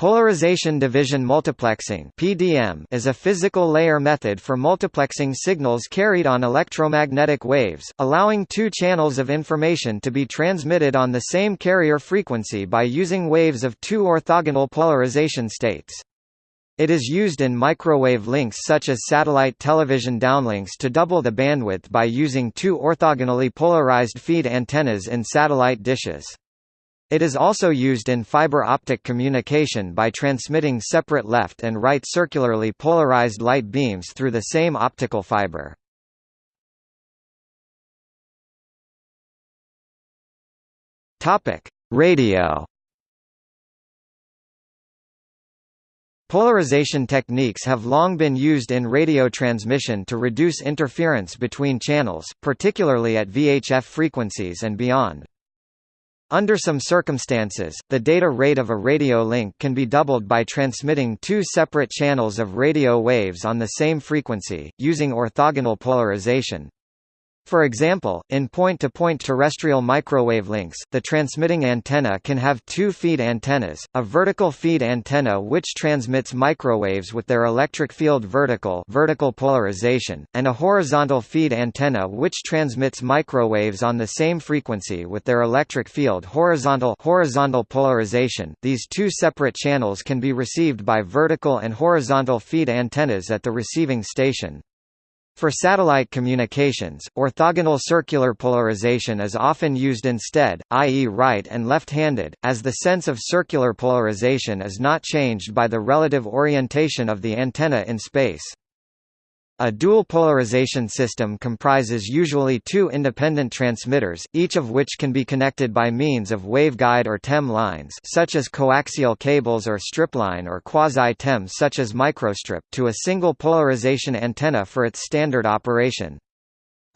Polarization division multiplexing (PDM) is a physical layer method for multiplexing signals carried on electromagnetic waves, allowing two channels of information to be transmitted on the same carrier frequency by using waves of two orthogonal polarization states. It is used in microwave links such as satellite television downlinks to double the bandwidth by using two orthogonally polarized feed antennas in satellite dishes. It is also used in fiber optic communication by transmitting separate left and right circularly polarized light beams through the same optical fiber. Topic: Radio. Polarization techniques have long been used in radio transmission to reduce interference between channels, particularly at VHF frequencies and beyond. Under some circumstances, the data rate of a radio link can be doubled by transmitting two separate channels of radio waves on the same frequency, using orthogonal polarization. For example, in point-to-point -point terrestrial microwave links, the transmitting antenna can have two feed antennas, a vertical feed antenna which transmits microwaves with their electric field vertical, vertical polarization, and a horizontal feed antenna which transmits microwaves on the same frequency with their electric field horizontal, horizontal polarization. These two separate channels can be received by vertical and horizontal feed antennas at the receiving station. For satellite communications, orthogonal circular polarization is often used instead, i.e. right and left-handed, as the sense of circular polarization is not changed by the relative orientation of the antenna in space. A dual polarization system comprises usually two independent transmitters, each of which can be connected by means of waveguide or TEM lines such as coaxial cables or stripline or quasi-TEM such as microstrip to a single polarization antenna for its standard operation.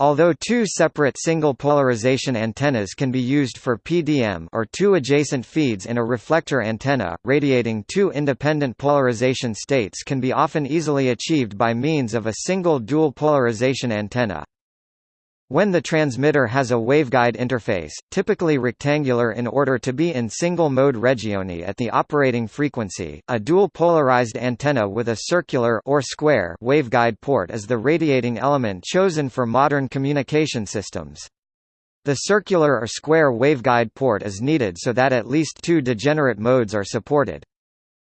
Although two separate single polarization antennas can be used for PDM or two adjacent feeds in a reflector antenna, radiating two independent polarization states can be often easily achieved by means of a single dual polarization antenna. When the transmitter has a waveguide interface, typically rectangular in order to be in single-mode regioni at the operating frequency, a dual polarized antenna with a circular or square waveguide port is the radiating element chosen for modern communication systems. The circular or square waveguide port is needed so that at least two degenerate modes are supported.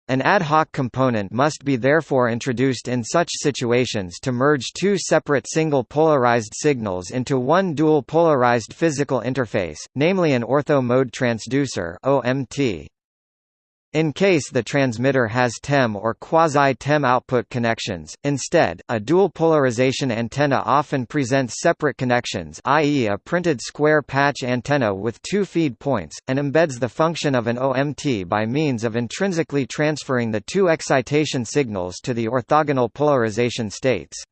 An ad hoc component must be therefore introduced in such situations to merge two separate single polarized signals into one dual polarized physical interface, namely an ortho-mode transducer OMT. In case the transmitter has TEM or quasi-TEM output connections, instead, a dual polarization antenna often presents separate connections i.e. a printed square patch antenna with two feed points, and embeds the function of an OMT by means of intrinsically transferring the two excitation signals to the orthogonal polarization states.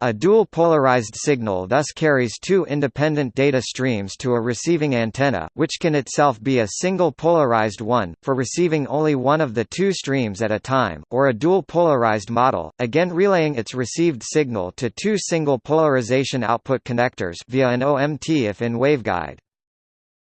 A dual polarized signal thus carries two independent data streams to a receiving antenna, which can itself be a single polarized one, for receiving only one of the two streams at a time, or a dual polarized model, again relaying its received signal to two single polarization output connectors via an OMT if in waveguide.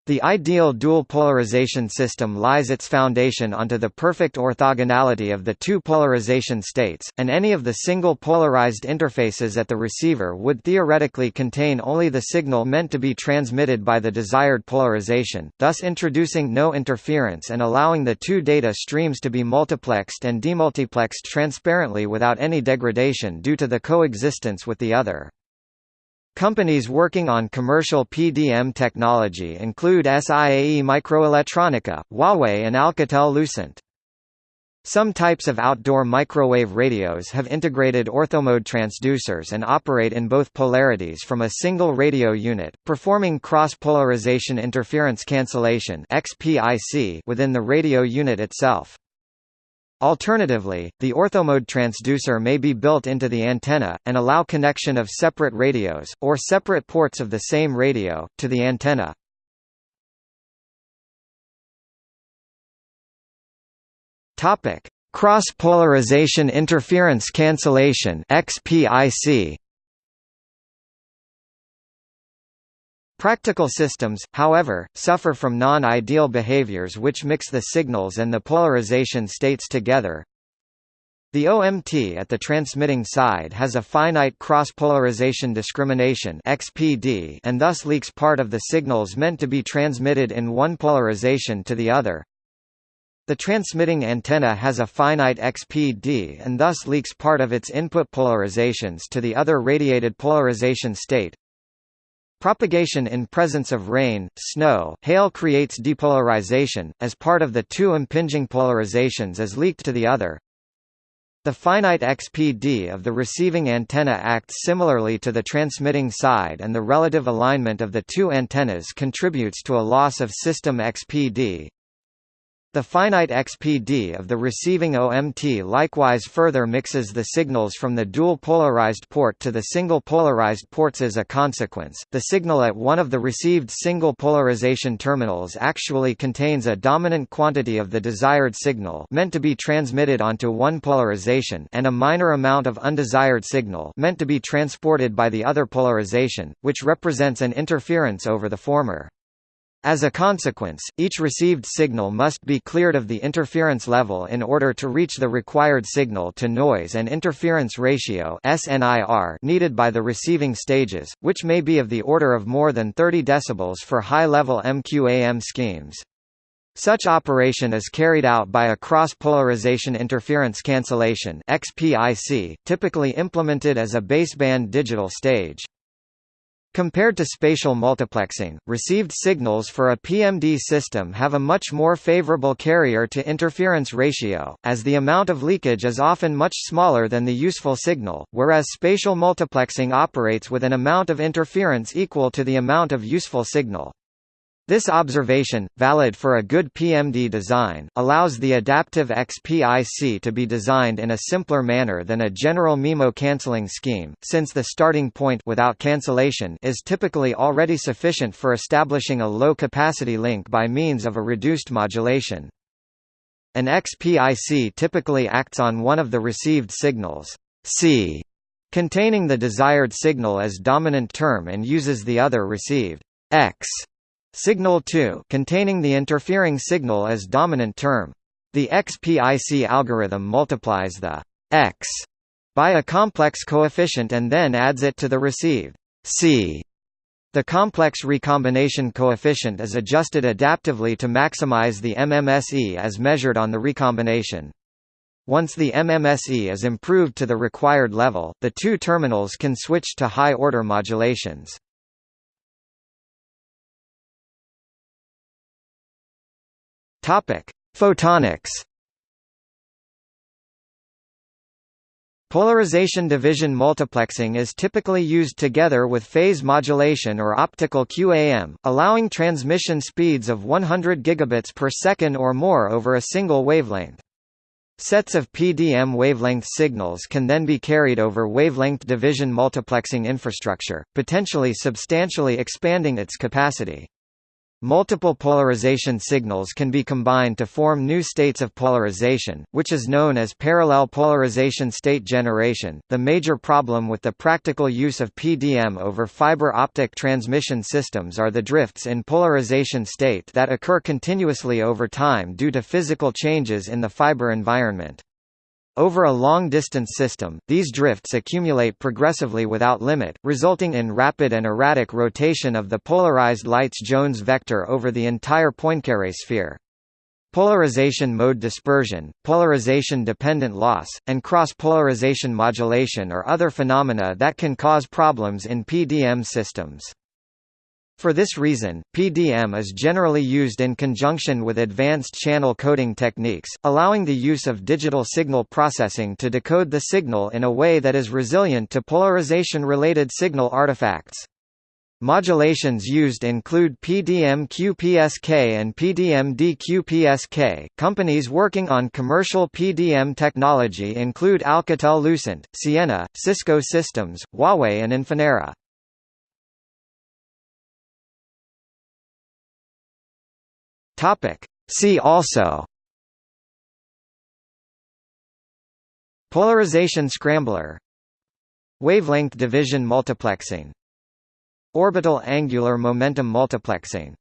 The ideal dual polarization system lies its foundation onto the perfect orthogonality of the two polarization states, and any of the single polarized interfaces at the receiver would theoretically contain only the signal meant to be transmitted by the desired polarization, thus introducing no interference and allowing the two data streams to be multiplexed and demultiplexed transparently without any degradation due to the coexistence with the other. Companies working on commercial PDM technology include SIAE Microelettronica, Huawei and Alcatel-Lucent. Some types of outdoor microwave radios have integrated orthomode transducers and operate in both polarities from a single radio unit, performing cross-polarization interference cancellation within the radio unit itself. Alternatively, the orthomode transducer may be built into the antenna, and allow connection of separate radios, or separate ports of the same radio, to the antenna. Cross-polarization interference cancellation XPIC Practical systems, however, suffer from non-ideal behaviors which mix the signals and the polarization states together. The OMT at the transmitting side has a finite cross-polarization discrimination (XPD) and thus leaks part of the signals meant to be transmitted in one polarization to the other. The transmitting antenna has a finite XPD and thus leaks part of its input polarizations to the other radiated polarization state. Propagation in presence of rain, snow, hail creates depolarization, as part of the two impinging polarizations is leaked to the other. The finite XPD of the receiving antenna acts similarly to the transmitting side and the relative alignment of the two antennas contributes to a loss of system XPD. The finite XPD of the receiving OMT likewise further mixes the signals from the dual polarized port to the single polarized ports as a consequence. The signal at one of the received single polarization terminals actually contains a dominant quantity of the desired signal meant to be transmitted onto one polarization and a minor amount of undesired signal meant to be transported by the other polarization, which represents an interference over the former. As a consequence, each received signal must be cleared of the interference level in order to reach the required signal-to-noise and interference ratio needed by the receiving stages, which may be of the order of more than 30 dB for high-level MQAM schemes. Such operation is carried out by a cross-polarization interference cancellation typically implemented as a baseband digital stage. Compared to spatial multiplexing, received signals for a PMD system have a much more favorable carrier-to-interference ratio, as the amount of leakage is often much smaller than the useful signal, whereas spatial multiplexing operates with an amount of interference equal to the amount of useful signal. This observation, valid for a good PMD design, allows the adaptive XPIC to be designed in a simpler manner than a general MIMO cancelling scheme, since the starting point without cancellation is typically already sufficient for establishing a low-capacity link by means of a reduced modulation. An XPIC typically acts on one of the received signals C, containing the desired signal as dominant term and uses the other received X Signal 2 containing the interfering signal as dominant term. The XPIC algorithm multiplies the x by a complex coefficient and then adds it to the received c. The complex recombination coefficient is adjusted adaptively to maximize the MMSE as measured on the recombination. Once the MMSE is improved to the required level, the two terminals can switch to high-order modulations. Topic: Photonics. Polarization division multiplexing is typically used together with phase modulation or optical QAM, allowing transmission speeds of 100 gigabits per second or more over a single wavelength. Sets of PDM wavelength signals can then be carried over wavelength division multiplexing infrastructure, potentially substantially expanding its capacity. Multiple polarization signals can be combined to form new states of polarization, which is known as parallel polarization state generation. The major problem with the practical use of PDM over fiber optic transmission systems are the drifts in polarization state that occur continuously over time due to physical changes in the fiber environment. Over a long-distance system, these drifts accumulate progressively without limit, resulting in rapid and erratic rotation of the polarized light's Jones vector over the entire Poincare sphere. Polarization mode dispersion, polarization-dependent loss, and cross-polarization modulation are other phenomena that can cause problems in PDM systems. For this reason, PDM is generally used in conjunction with advanced channel coding techniques, allowing the use of digital signal processing to decode the signal in a way that is resilient to polarization-related signal artifacts. Modulations used include PDM QPSK and PDM DQPSK. Companies working on commercial PDM technology include Alcatel-Lucent, Ciena, Cisco Systems, Huawei and Infinera. Topic. See also Polarization scrambler Wavelength division multiplexing Orbital angular momentum multiplexing